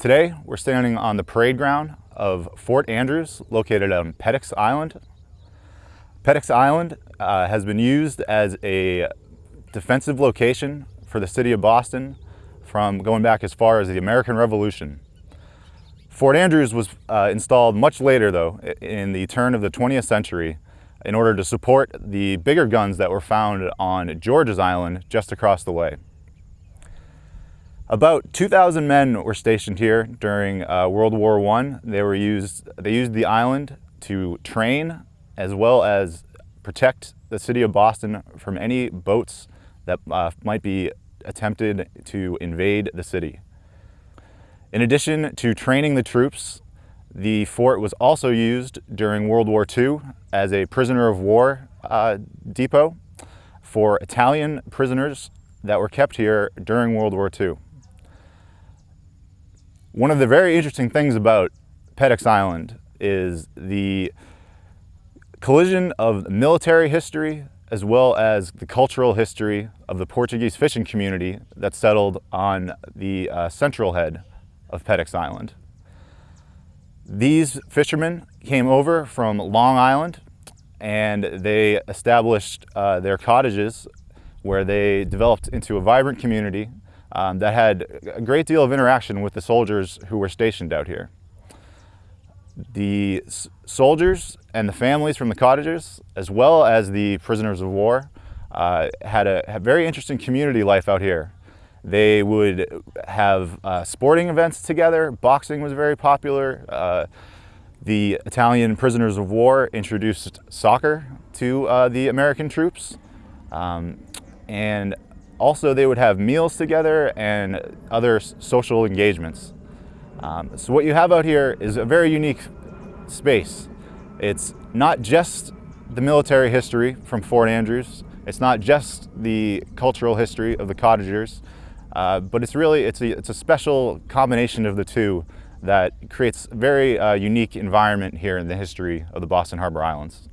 Today, we're standing on the parade ground of Fort Andrews, located on Peddocks Island. Peddocks Island uh, has been used as a defensive location for the city of Boston from going back as far as the American Revolution. Fort Andrews was uh, installed much later though, in the turn of the 20th century, in order to support the bigger guns that were found on George's Island just across the way. About 2,000 men were stationed here during uh, World War I. They were used, they used the island to train as well as protect the city of Boston from any boats that uh, might be attempted to invade the city. In addition to training the troops, the fort was also used during World War II as a prisoner of war uh, depot for Italian prisoners that were kept here during World War II. One of the very interesting things about Peddocks Island is the collision of military history as well as the cultural history of the Portuguese fishing community that settled on the uh, central head of Peddocks Island. These fishermen came over from Long Island and they established uh, their cottages where they developed into a vibrant community um, that had a great deal of interaction with the soldiers who were stationed out here. The soldiers and the families from the cottages, as well as the prisoners of war, uh, had a very interesting community life out here. They would have uh, sporting events together. Boxing was very popular. Uh, the Italian prisoners of war introduced soccer to uh, the American troops. Um, and also, they would have meals together and other social engagements. Um, so what you have out here is a very unique space. It's not just the military history from Fort Andrews. It's not just the cultural history of the cottagers, uh, but it's really, it's a, it's a special combination of the two that creates a very uh, unique environment here in the history of the Boston Harbor Islands.